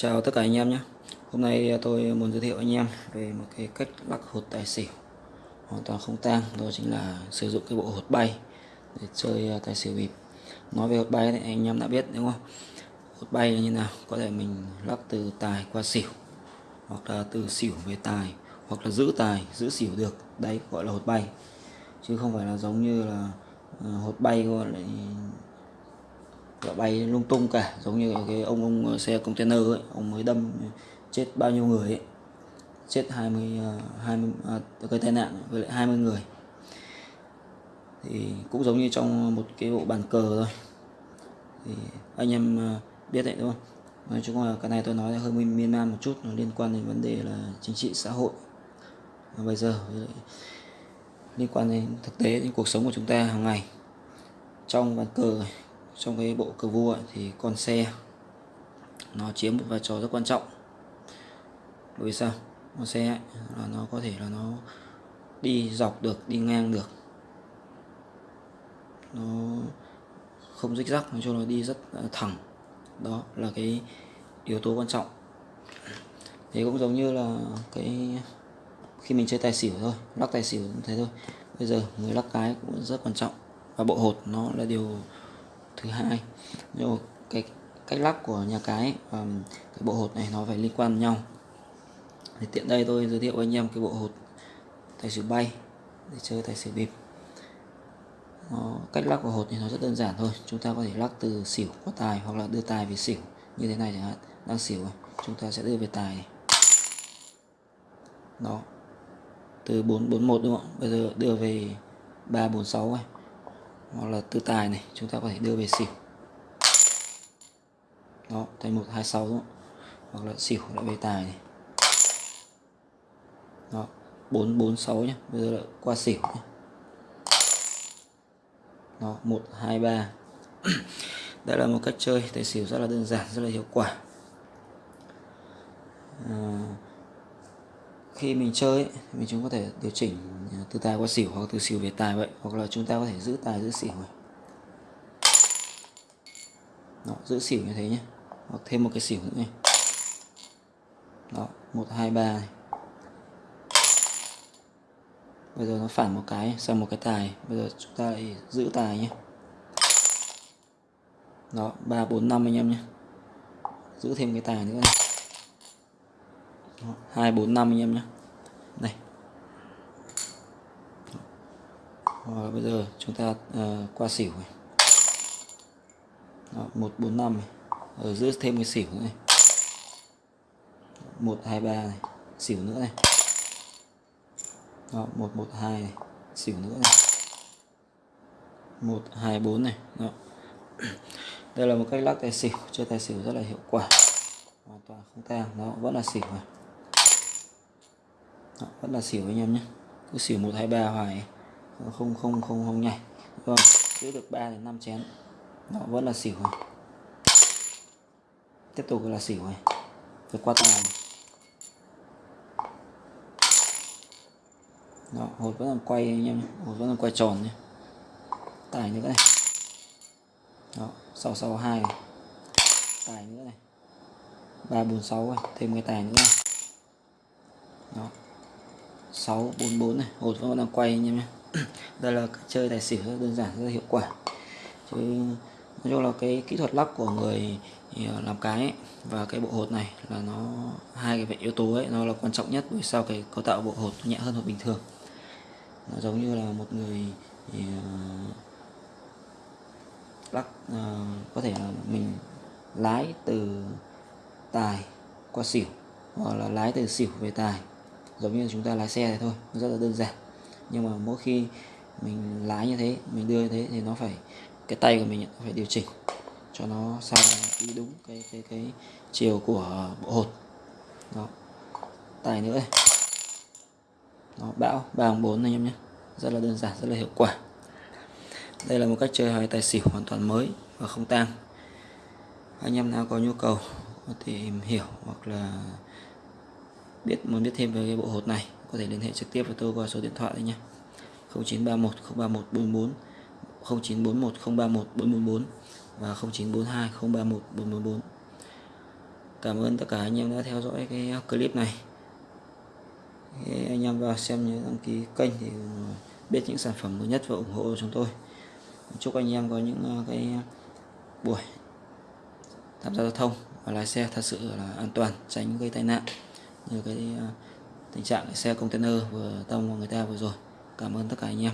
Chào tất cả anh em nhé. Hôm nay à, tôi muốn giới thiệu anh em về một cái cách lắc hột tài xỉu. Hoàn toàn không tang, đó chính là sử dụng cái bộ hột bay để chơi à, tài xỉu bịp. Nói về hột bay thì anh em đã biết, đúng không? Hột bay là như nào? Có thể mình lắc từ tài qua xỉu, hoặc là từ xỉu về tài, hoặc là giữ tài, giữ xỉu được. Đấy, gọi là hột bay. Chứ không phải là giống như là à, hột bay gọi là và bay lung tung cả giống như cái ông ông xe container ấy ông mới đâm chết bao nhiêu người ấy. Chết 20 20 à, gây à, tai nạn với lại 20 người. Thì cũng giống như trong một cái bộ bàn cờ thôi. Thì anh em à, biết đấy đúng không? Nói chung là cái này tôi nói hơi miên man một chút nó liên quan đến vấn đề là chính trị xã hội. Và bây giờ liên quan đến thực tế đến cuộc sống của chúng ta hàng ngày. Trong bàn cờ trong cái bộ cờ vua ấy, thì con xe nó chiếm một vai trò rất quan trọng. Bởi vì sao? Con xe ấy, là nó có thể là nó đi dọc được đi ngang được. Nó không rích rắc nói chung là đi rất à, thẳng. Đó là cái yếu tố quan trọng. Thế cũng giống như là cái khi mình chơi tài xỉu thôi lắc tài xỉu cũng thế thôi. Bây giờ người lắc cái cũng rất quan trọng. Và bộ hột nó là điều thứ hai. Nhưng cái cách lắp của nhà cái và cái bộ hột này nó phải liên quan nhau. Thì tiện đây tôi giới thiệu với anh em cái bộ hột tài xỉu bay để chơi tài xỉu bịp. Nó, cách lắc của hột thì nó rất đơn giản thôi. Chúng ta có thể lắc từ xỉu qua tài hoặc là đưa tài về xỉu như thế này chẳng hạn. Đang xỉu này. chúng ta sẽ đưa về tài này. đó. Từ 441 đúng không bây giờ đưa về 346 này hoặc là tư tài này chúng ta có thể đưa về xỉu. Đó thành 126 đúng không? hoặc là xỉu lại về tài này. Đó 446 nhé bây giờ là qua xỉu nhé đó 123 đây là một cách chơi tài xỉu rất là đơn giản rất là hiệu quả. À, khi mình chơi ấy, mình chúng có thể điều chỉnh à, từ tài qua xỉu hoặc từ xỉu về tài vậy hoặc là chúng ta có thể giữ tài giữ xỉu này. Đó, giữ xỉu như thế nhé. Hoặc thêm một cái xỉu nữa này. Đó một hai ba này. Bây giờ nó phản một cái sang một cái tài. Bây giờ chúng ta lại giữ tài nhé. Đó ba bốn năm anh em nhé. Giữ thêm cái tài nữa này hai bốn năm anh em nhé. Này và bây giờ chúng ta uh, qua xỉu này. Đó, 145 này. Ờ, Ở giữa thêm cái xỉu nữa này 123 này. Xỉu nữa này. Đó, 112 này. Xỉu nữa này. 124 này. Đó. đây là một cách lắc tài xỉu chơi tài xỉu rất là hiệu quả. Hoàn toàn không tang. Nó vẫn là xỉu này đó, vẫn là xỉu anh em nhé. Cứ xỉu 123 hoài không không không không nhảy. Rồi giữ được 3 đến 5 chén. Nó vẫn là xỉu này. tiếp tục là xỉu này vượt qua tài nó đó hột vẫn còn quay anh em hột vẫn còn quay tròn nhé. Tài nữa này. Đó 662 này tài nữa này. Ba bốn sáu thêm cái tài nữa. Này đó. 644 này. Hột vẫn đang quay anh em nhé. Đây là chơi tài xỉu rất đơn giản rất hiệu quả. Chứ nói chung là cái kỹ thuật lắc của người ờ, làm cái ấy, và cái bộ hột này là nó hai cái yếu tố ấy nó là quan trọng nhất bởi sao cái cấu tạo bộ hột nhẹ hơn hột bình thường. Nó giống như là một người ờ, thì, uh, lắc uh, ờ, có thể là mình lái từ tài qua xỉu hoặc là lái từ xỉu về tài giống như chúng ta lái xe này thôi nó rất là đơn giản. Nhưng mà mỗi khi mình lái như thế mình đưa như thế thì nó phải cái tay của mình phải điều chỉnh cho nó sao đi đúng cái cái cái chiều của bộ hột. Đó. Tài nữa. Đây đó, bão ba bốn anh em nhé. Rất là đơn giản rất là hiệu quả. Đây là một cách chơi hai tài xỉu hoàn toàn mới và không tang. Anh em nào có nhu cầu có thể tìm hiểu hoặc là biết, muốn biết thêm về cái bộ hột này, có thể liên hệ trực tiếp với tôi qua số điện thoại đây nhé 0931 031 44 0941 031 444 và 0942 031 444 cảm ơn tất cả anh em đã theo dõi cái clip này. Thế anh em vào xem nhớ đăng ký kênh thì biết những sản phẩm mới nhất và ủng hộ chúng tôi. Chúc anh em có những à, cái buổi tham gia giao thông và lái xe thật sự là an toàn, tránh gây tai nạn như cái à, tình trạng xe container vừa tông vào người ta vừa rồi. Cảm ơn tất cả anh em.